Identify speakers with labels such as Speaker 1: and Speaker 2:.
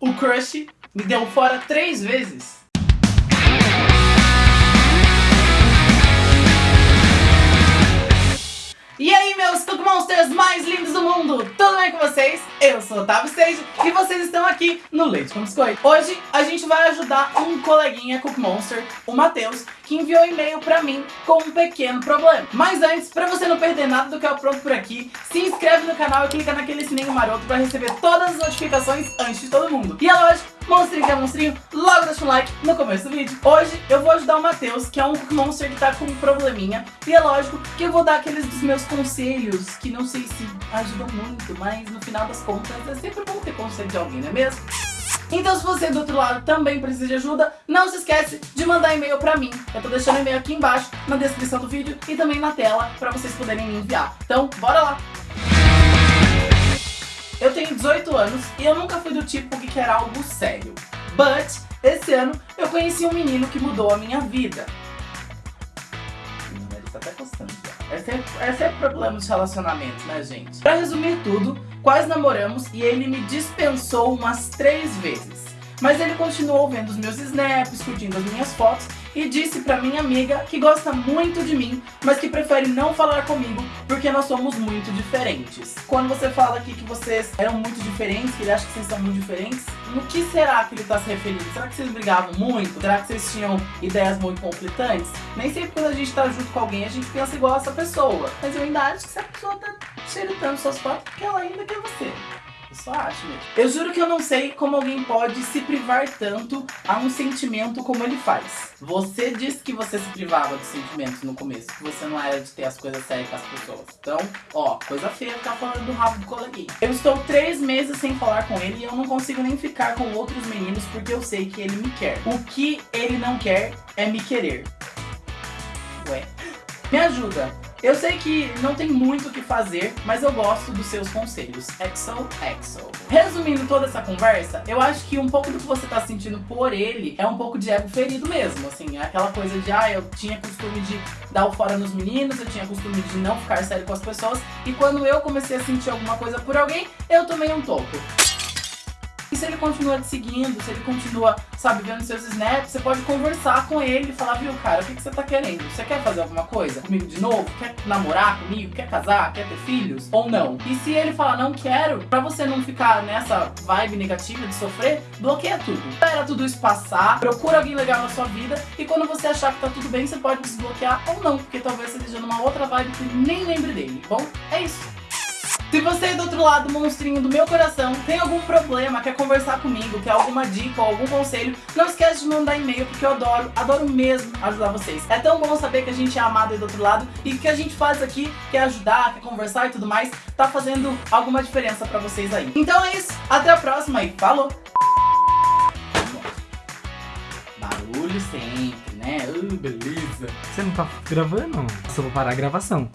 Speaker 1: o crush me deu fora três vezes. Monsters mais lindos do mundo! Tudo bem com vocês? Eu sou o Otávio Stage e vocês estão aqui no Leite com Biscoito. Hoje a gente vai ajudar um coleguinha Cook Monster, o Matheus, que enviou um e-mail pra mim com um pequeno problema. Mas antes, pra você não perder nada do que eu pronto por aqui, se inscreve no canal e clica naquele sininho maroto pra receber todas as notificações antes de todo mundo. E é lógico, monstrinho que é monstrinho, deixa um like no começo do vídeo. Hoje eu vou ajudar o Matheus, que é um monster que tá com um probleminha. E é lógico que eu vou dar aqueles dos meus conselhos, que não sei se ajudam muito, mas no final das contas é sempre bom ter conselho de alguém, não é mesmo? Então se você do outro lado também precisa de ajuda, não se esquece de mandar e-mail pra mim. Eu tô deixando e-mail aqui embaixo, na descrição do vídeo e também na tela, pra vocês poderem me enviar. Então, bora lá! Eu tenho 18 anos e eu nunca fui do tipo que quer algo sério. But, esse ano, eu conheci um menino que mudou a minha vida. Ele tá até já. Esse é, esse é problema de relacionamento, né, gente? Pra resumir tudo, quase namoramos e ele me dispensou umas três vezes. Mas ele continuou vendo os meus snaps, curtindo as minhas fotos e disse pra minha amiga que gosta muito de mim, mas que prefere não falar comigo porque nós somos muito diferentes. Quando você fala aqui que vocês eram muito diferentes, que ele acha que vocês são muito diferentes, no que será que ele tá se referindo? Será que vocês brigavam muito? Será que vocês tinham ideias muito conflitantes? Nem sempre quando a gente tá junto com alguém a gente pensa igual a essa pessoa. Mas eu ainda acho que essa pessoa tá xeritando suas fotos porque ela ainda quer você. Eu só acho mesmo. Eu juro que eu não sei como alguém pode se privar tanto a um sentimento como ele faz. Você disse que você se privava dos sentimentos no começo, que você não era de ter as coisas sérias com as pessoas. Então, ó, coisa feia ficar falando do rabo do coleguinha. Eu estou três meses sem falar com ele e eu não consigo nem ficar com outros meninos porque eu sei que ele me quer. O que ele não quer é me querer. Ué. Me ajuda. Eu sei que não tem muito o que fazer, mas eu gosto dos seus conselhos. Exo, exo. Resumindo toda essa conversa, eu acho que um pouco do que você tá sentindo por ele é um pouco de ego ferido mesmo, assim, é aquela coisa de, ah, eu tinha costume de dar o fora nos meninos, eu tinha costume de não ficar sério com as pessoas, e quando eu comecei a sentir alguma coisa por alguém, eu tomei um topo. Se ele continua te seguindo, se ele continua, sabe, vendo seus snaps, você pode conversar com ele e falar, viu, cara, o que, que você tá querendo? Você quer fazer alguma coisa comigo de novo? Quer namorar comigo? Quer casar? Quer ter filhos? Ou não? E se ele falar, não quero, pra você não ficar nessa vibe negativa de sofrer, bloqueia tudo. Espera tudo isso passar, procura alguém legal na sua vida e quando você achar que tá tudo bem, você pode desbloquear ou não, porque talvez você esteja numa outra vibe que nem lembre dele, bom? É isso. Se você é do outro lado, monstrinho do meu coração, tem algum problema, quer conversar comigo, quer alguma dica ou algum conselho, não esquece de mandar e-mail, porque eu adoro, adoro mesmo ajudar vocês. É tão bom saber que a gente é amado aí do outro lado e que a gente faz aqui, quer ajudar, quer conversar e tudo mais, tá fazendo alguma diferença pra vocês aí. Então é isso, até a próxima e falou! Barulho sempre, né? Uh, beleza.
Speaker 2: Você não tá gravando? Só vou parar a gravação.